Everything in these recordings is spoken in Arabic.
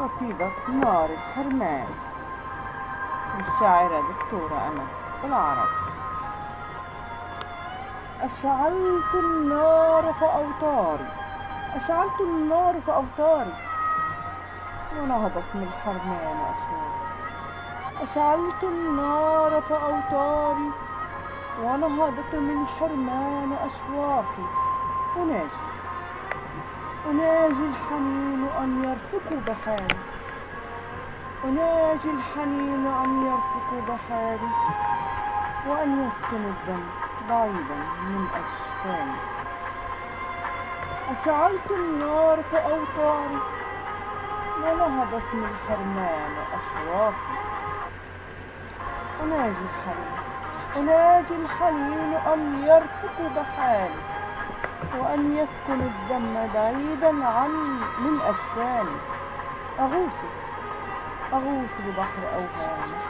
قصيدة نار الحرمان للشاعرة دكتورة أمل بالعربي أشعلت النار فأوطاري. أشعلت النار فأوطاري. ونهضت من الحرمان أشواقي أشعلت النار فأوطاري. ونهضت من حرمان أشواقي أناجي. أناجي الحنين أن يرفق بحالي أناجي الحنين أن يرفق بحالي وأن يسكن الدم بعيدا من أجفاني أشعلت النار في أوطاري ونهضت من حرمان أشواقي. أناجي الحنين أناجي الحنين أن يرفق بحالي وأن يسكن الدم بعيدا عن من أجفاني أغوص. أغوص ببحر أوهامك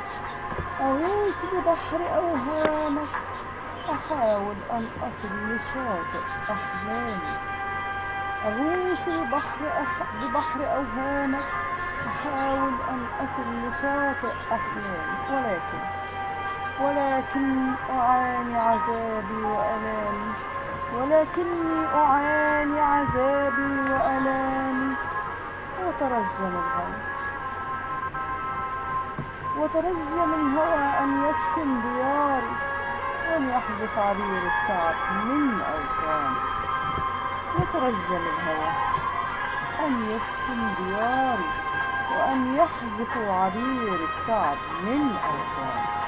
أغوص ببحر أوهامك أحاول أن أصل لشاطئ أحلامي أغوص ببحر أح... ببحر أوهامك أحاول أن أصل لشاطئ أحلامي ولكن ولكن أعاني عذابي وألامي ولكني أعاني عذابي وألامي وترجم الهوى. وترجم الهوى أن يسكن دياري وأن يحذف عبير التعب من أوطاني. وترجم الهوى أن يسكن دياري وأن يحذف عبير التعب من أوطاني.